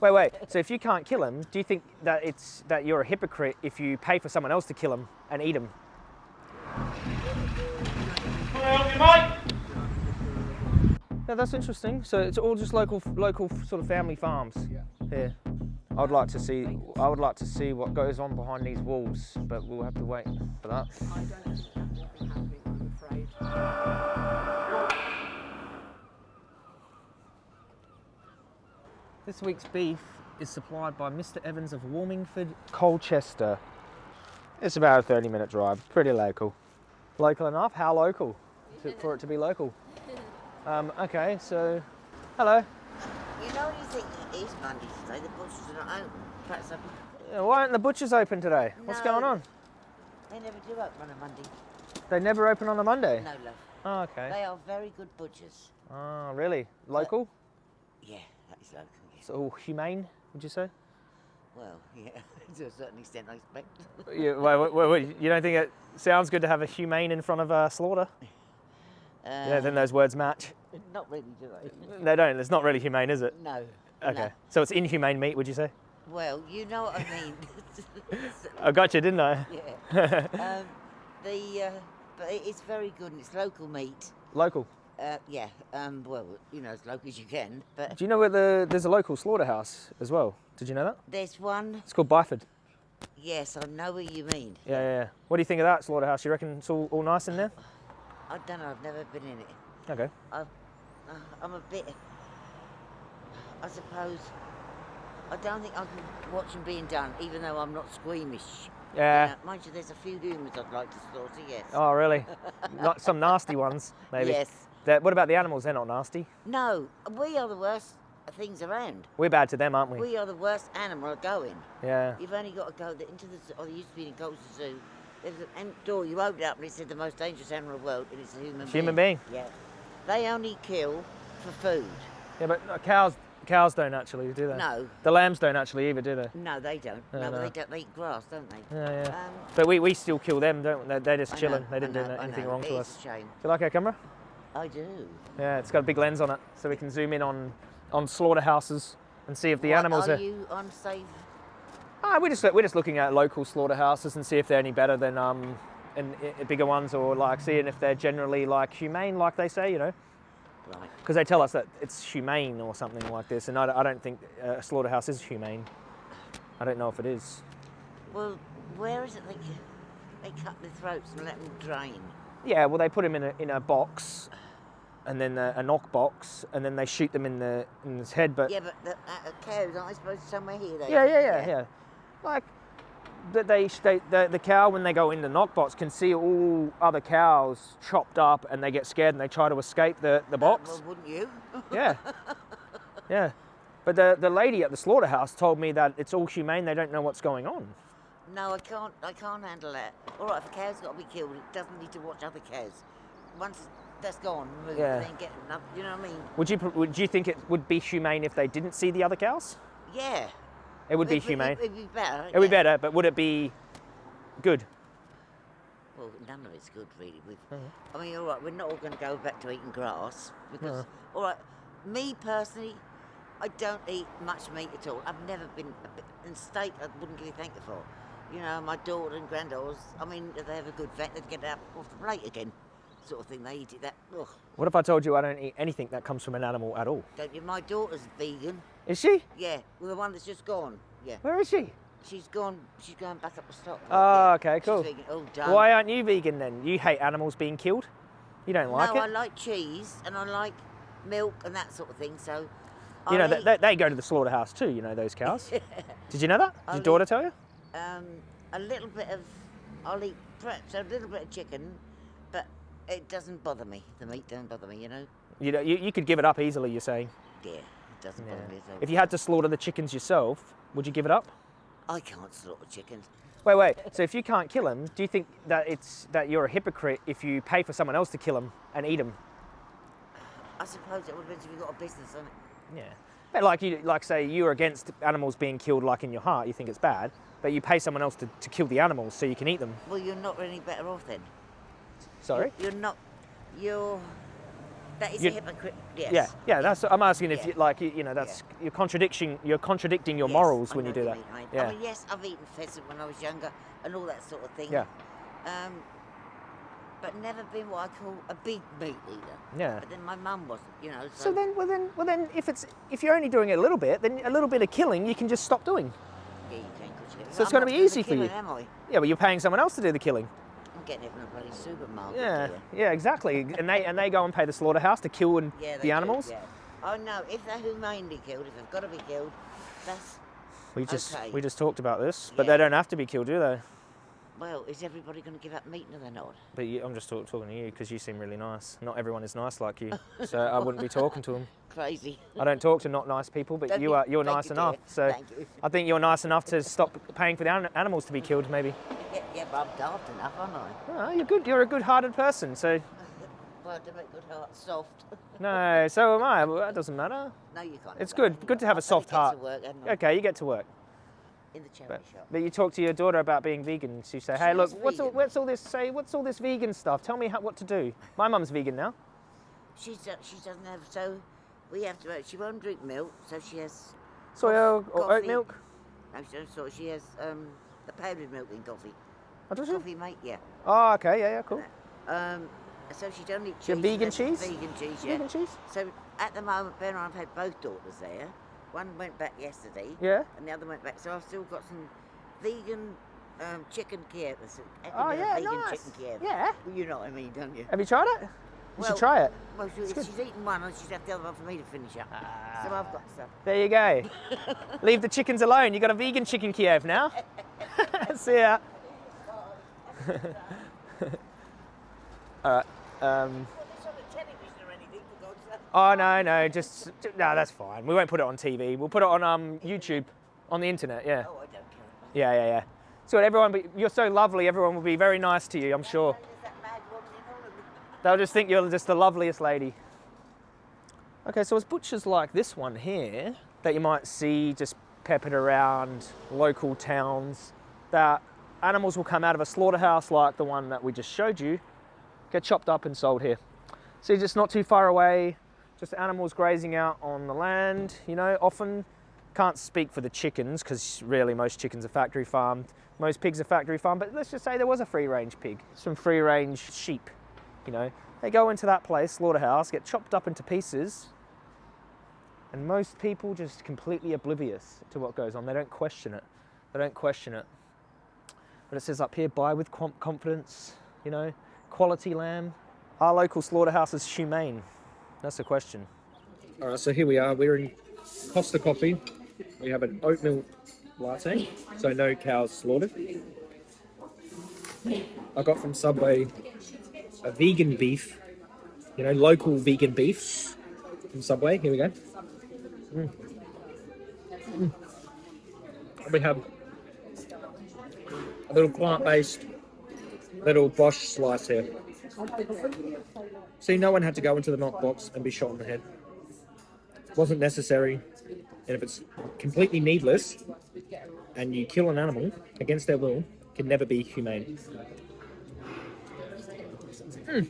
Wait, wait. So if you can't kill them, do you think that it's that you're a hypocrite if you pay for someone else to kill them and eat them? Yeah, that's interesting. So it's all just local, local sort of family farms Yeah. here. I'd like to see. I would like to see what goes on behind these walls, but we'll have to wait for that. I don't think that will be happening, I'm afraid. This week's beef is supplied by Mr. Evans of Wormingford, Colchester. It's about a 30 minute drive, pretty local. Local enough? How local to, for it to be local? Um, okay, so hello. You know, you think it is Monday today, the butchers are not open. Perhaps I'm, Yeah, Why aren't the butchers open today? What's going on? they never do open on a Monday. They never open on a Monday. No, love. Oh, okay. They are very good butchers. Oh, really? Local? Yeah, that is local. So all humane, would you say? Well, yeah, to a certain extent, I expect. Yeah, wait, you don't think it sounds good to have a humane in front of a slaughter? Uh, yeah, then those words match. Not really, do they? They don't. It's not really humane, is it? No. Okay. no. So it's inhumane meat, would you say? Well, you know what I mean. I got you, didn't I? yeah. Um, the uh, but it's very good and it's local meat. Local. Uh, yeah. Um, well, you know, as local as you can. But Do you know where the there's a local slaughterhouse as well? Did you know that? there's one. It's called Byford. Yes, I know what you mean. Yeah, yeah, yeah. What do you think of that slaughterhouse? You reckon it's all, all nice in there? I don't know. I've never been in it. Okay. I, uh, I'm a bit. I suppose. I don't think I can watch them being done, even though I'm not squeamish. You Yeah. know, mind you, there's a few humans I'd like to slaughter. Yes. Oh, really? not some nasty ones, maybe. Yes. What about the animals? They're not nasty. No, we are the worst things around. We're bad to them, aren't we? We are the worst animal going. Yeah. You've only got to go the- into the zoo, or there used to be in Colchester Zoo. There's an end door, you open it up and it said the most dangerous animal in the world, and it's a human being. Human being. Yeah. They only kill for food. Yeah, but uh, cows cows don't actually, do they? No, The lambs don't actually either, do they? no, they don't. No, no, no. they don't. They eat grass, don't they? Yeah, yeah. Um, But we, we still kill them, don't we? They're, just chilling. know, They didn't do know, no- I anything wrong to us. is a shame. Do you like our camera? I do. Yeah, it's got a big lens on it, so we can zoom in on on slaughterhouses and see if the What, animals are are. you unsafe? Ah, we're just we're just looking at local slaughterhouses and see if they're any better than um, and bigger ones, or like seeing if they're generally like humane, like they say, you know, Right. because they tell us that it's humane or something like this, and I, don't- I don't think uh, a slaughterhouse is humane. I don't know if it is. Well, where is it they, they cut their throats and let them drain? Yeah, well, they put them in a in a box, and then a, a knock box, and then they shoot them in the in his head. But Yeah, but the uh, cows aren't supposed to somewhere here? They, Yeah, yeah, yeah, yeah. Like that they, they the, the cow when they go in the knock box can see all other cows chopped up and they get scared and they try to escape the, the Uh, box. well, wouldn't you? yeah. Yeah. But the, the lady at the slaughterhouse told me that it's all humane, they don't know what's going on. No, I can't. I can't handle that. All right, if a cow's got to be killed, it doesn't need to watch other cows. Once that's gone, Yeah. then get another. You know what I mean? Would you would you think it would be humane if they didn't see the other cows? Yeah. It would be humane. It'd be better. It would be better, but would it be good? Well, none of it's good, really. We've, Mm-hmm. I mean, all right, we're not all going to go back to eating grass because, Uh-huh. all right, me personally, I don't eat much meat at all. I've never been, a bit, and steak I wouldn't give you thank you for. You know, my daughter and granddaughters, I mean, if they have a good vet, they'd get out off the plate again, sort of thing. They eat it that, ugh, What if I told you I don't eat anything that comes from an animal at all? don't you? My daughter's vegan. Is she? Yeah, well, the one that's just gone. Yeah, Where is she? she's gone. She's going back up the stock. Oh, yeah. okay, She's cool. Oh. Why aren't you vegan then? You hate animals being killed? You don't like no, it? I like cheese and I like milk and that sort of thing. So, you know, they, eat, they, they go to the slaughterhouse too, you know, those cows. Did you know that? Did I'll your daughter eat- tell you? um, a little bit of. I'll eat perhaps a little bit of chicken, it doesn't bother me. The meat don't bother me. You know. You, know, you, you could give it up easily, you're saying. Yeah, it doesn't Yeah. bother me at all. If you had to slaughter the chickens yourself, would you give it up? I can't slaughter chickens. Wait, wait. So if you can't kill them, do you think that it's that you're a hypocrite if you pay for someone else to kill them and eat them? I suppose it would be if you got a business on it. Yeah. But like you, like say you're against animals being killed, like in your heart, you think it's bad, but you pay someone else to, to kill the animals so you can eat them. Well, you're not really better off then. Sorry. You're not. You're. That is You- a hypocrite. Yes. Yeah, yeah. That's. I'm asking if Yeah. you like. You, you know, that's you're contradicting. You're contradicting your Yes, morals when you do that. mate. Yeah. I mean, yes, I've eaten pheasant when I was younger and all that sort of thing. Yeah. Um, but never been what I call a big meat eater. Yeah. But then my mum wasn't, you know. So, So then, well then, well then, if it's if you're only doing it a little bit, then a little bit of killing you can just stop doing. yeah, you can, you- So it's I'm gonna be easy for you. killing, Am I? Yeah, but you're paying someone else to do the killing. Getting it from a bloody supermarket. Yeah, yeah, exactly. And they and they go and pay the slaughterhouse to kill and Yeah, the do, animals. yeah. Oh no, if they're humanely killed, if they've got to be killed, that's We just Okay. we just talked about this, but Yeah. they don't have to be killed, do they? Well. Is everybody going to give up meat? They're not. But you, I'm just talk, talking to you because you seem really nice. Not everyone is nice like you, so I wouldn't be talking to them. Crazy. I don't talk to not nice people, but Don't you are you're nice you, enough. dear. So Thank you. I think you're nice enough to stop paying for the an- animals to be killed, maybe. Yeah, yeah, but I'm daft enough, aren't I? Oh, you're good. You're a good-hearted person. So Well, to make good heart soft. no, so am I. Well, that doesn't matter. no, you can't. It's good. Good to have a soft get heart. To work. Okay, you get to work. In the charity But, shop. but you talk to your daughter about being vegan. So you say, "Hey, She look, is what's all, what's all this? Say, what's all this vegan stuff? Tell me how, what to do." My mum's vegan now. She's uh, she doesn't have so. We have to. Uh, she won't drink milk, so she has. Soy or oat milk. No, she doesn't. So she has um, the powdered milk in coffee. Oh, does she? Coffee, mate. Yeah. Oh, okay, yeah, yeah, cool. Um, so she don't eat cheese. have vegan cheese? Vegan cheese. Yeah. Vegan cheese. So at the moment, Ben and I've had both daughters there. One went back yesterday. Yeah. And the other went back. So I've still got some vegan um, chicken Kiev. Oh yeah, vegan nice. chicken Kiev. Yeah. You know what I mean, don't you? Have you tried it? You Well, should try it. Well, she, good. she's eaten one and she's left the other one for me to finish up. So I've got some. There you go. Leave the chickens alone. You got a vegan chicken Kiev now. See ya. All right. Um, It's on the television or anything, for God's sake. Oh no, no, just no. That's fine. We won't put it on TV. We'll put it on um, YouTube, on the internet. Yeah. Oh, I don't care. Yeah, yeah, yeah. So everyone, be, you're so lovely. Everyone will be very nice to you. I'm sure. There's that mad woman in all of them. They'll just think you're just the loveliest lady. Okay, so it's butchers like this one here that you might see just peppered around local towns that animals will come out of a slaughterhouse like the one that we just showed you, get chopped up and sold here. So you're just not too far away, just animals grazing out on the land, you know, often can't speak for the chickens because really most chickens are factory farmed, most pigs are factory farmed, but let's just say there was a free range pig, some free range sheep, you know, they go into that place, slaughterhouse, get chopped up into pieces, and most people just completely oblivious to what goes on. They don't question it. They don't question it. But it says up here, buy with confidence, you know, quality lamb. Our local slaughterhouse is humane? That's the question. All right, so here we are. We're in Costa Coffee. We have an oatmeal latte, so no cows slaughtered. I got from Subway a vegan beef, you know, local vegan beef from Subway. Here we go. Mm. Mm. We have a little plant-based little Bosch slice here. See, no one had to go into the knock box and be shot in the head. It wasn't necessary. And if it's completely needless and you kill an animal against their will, it can never be humane. Mm.